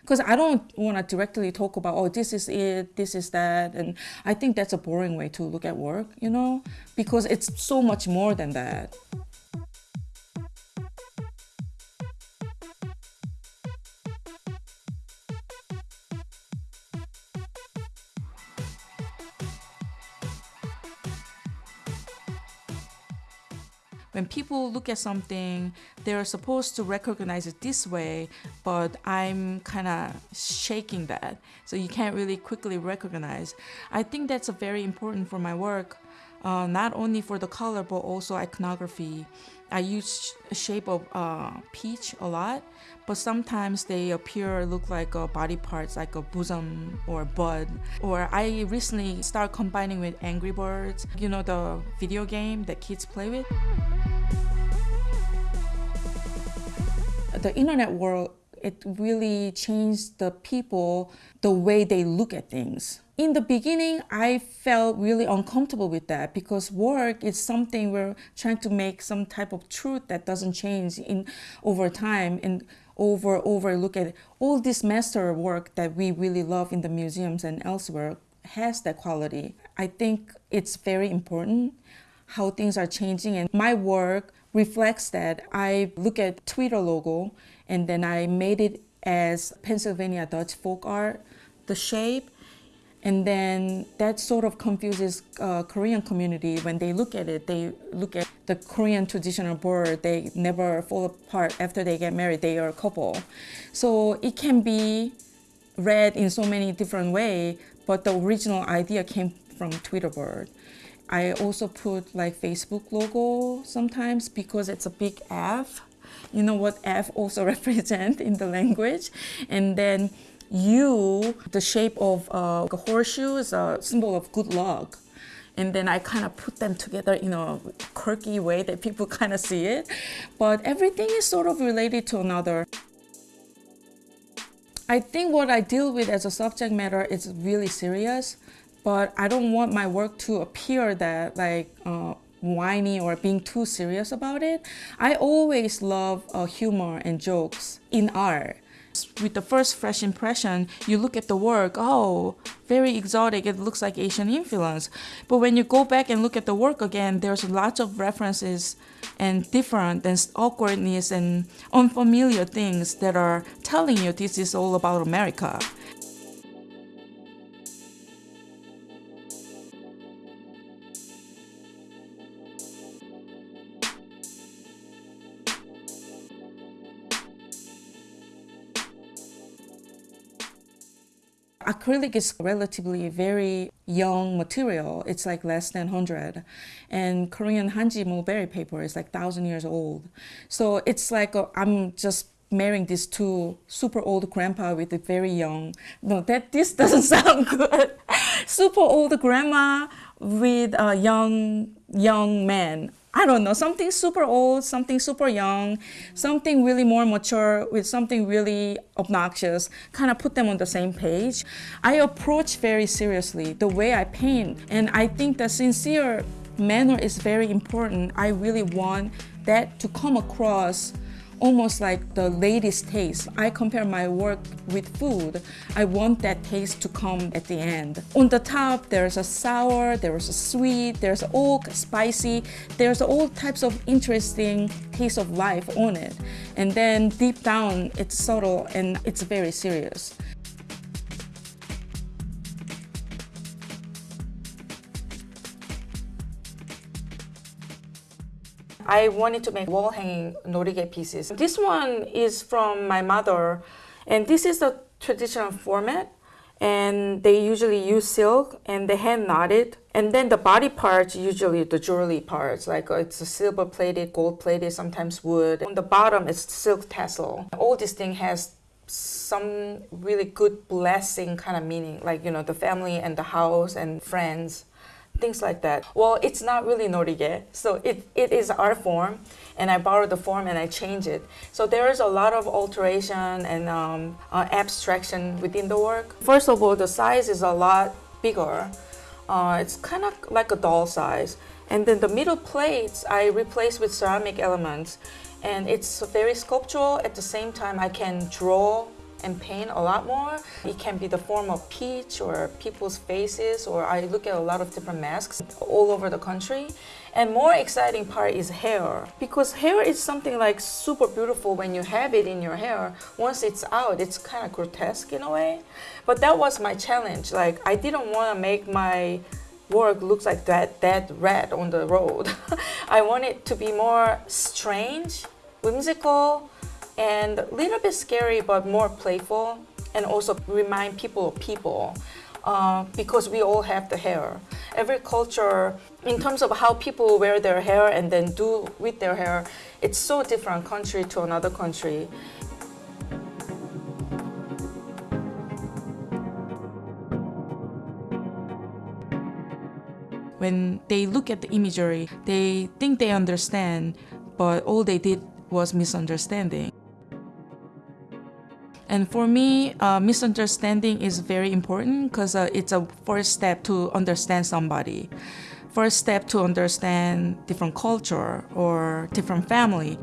because I don't want to directly talk about, oh, this is it, this is that. And I think that's a boring way to look at work, you know, because it's so much more than that. When people look at something, they're supposed to recognize it this way, but I'm kind of shaking that. So you can't really quickly recognize. I think that's very important for my work, uh, not only for the color, but also iconography. I use a shape of uh, peach a lot, but sometimes they appear look like uh, body parts like a bosom or a bud. Or I recently start combining with Angry Birds, you know the video game that kids play with. The internet world, it really changed the people, the way they look at things. In the beginning, I felt really uncomfortable with that because work is something we're trying to make some type of truth that doesn't change in over time and over over look at all this master work that we really love in the museums and elsewhere has that quality. I think it's very important how things are changing and my work reflects that. I look at Twitter logo and then I made it as Pennsylvania Dutch folk art, the shape. And then that sort of confuses uh, Korean community when they look at it. They look at the Korean traditional bird. They never fall apart after they get married. They are a couple. So it can be read in so many different ways, but the original idea came from Twitter bird. I also put like Facebook logo sometimes because it's a big F. You know what F also represent in the language. And then U, the shape of uh, a horseshoe is a symbol of good luck. And then I kind of put them together in a quirky way that people kind of see it. But everything is sort of related to another. I think what I deal with as a subject matter is really serious but I don't want my work to appear that like uh, whiny or being too serious about it. I always love uh, humor and jokes in art. With the first fresh impression, you look at the work, oh, very exotic, it looks like Asian influence. But when you go back and look at the work again, there's lots of references and different and awkwardness and unfamiliar things that are telling you this is all about America. Acrylic is relatively very young material. It's like less than 100. And Korean Hanji mulberry paper is like 1,000 years old. So it's like uh, i am just marrying these two super old grandpa with a very young, no, that this doesn't sound good. super old grandma with a young, young man. I don't know, something super old, something super young, something really more mature with something really obnoxious, kind of put them on the same page. I approach very seriously the way I paint, and I think the sincere manner is very important. I really want that to come across almost like the latest taste. I compare my work with food. I want that taste to come at the end. On the top, there's a sour, there's a sweet, there's oak, spicy, there's all types of interesting taste of life on it. And then deep down, it's subtle and it's very serious. I wanted to make wall hanging norigae pieces. This one is from my mother, and this is the traditional format. And they usually use silk and they hand knot it. And then the body parts, usually the jewelry parts, like uh, it's a silver plated, gold plated, sometimes wood. On the bottom, it's silk tassel. All this thing has some really good blessing kind of meaning, like, you know, the family and the house and friends things like that. Well, it's not really norigae, so it, it is art form, and I borrow the form and I change it. So there is a lot of alteration and um, uh, abstraction within the work. First of all, the size is a lot bigger. Uh, it's kind of like a doll size. And then the middle plates I replace with ceramic elements. And it's very sculptural. At the same time, I can draw and paint a lot more. It can be the form of peach or people's faces, or I look at a lot of different masks all over the country. And more exciting part is hair because hair is something like super beautiful when you have it in your hair. Once it's out, it's kind of grotesque in a way. But that was my challenge. Like I didn't want to make my work looks like that dead rat on the road. I want it to be more strange, whimsical, and a little bit scary but more playful and also remind people of people uh, because we all have the hair. Every culture, in terms of how people wear their hair and then do with their hair, it's so different country to another country. When they look at the imagery, they think they understand, but all they did was misunderstanding. And for me, uh, misunderstanding is very important because uh, it's a first step to understand somebody. First step to understand different culture or different family.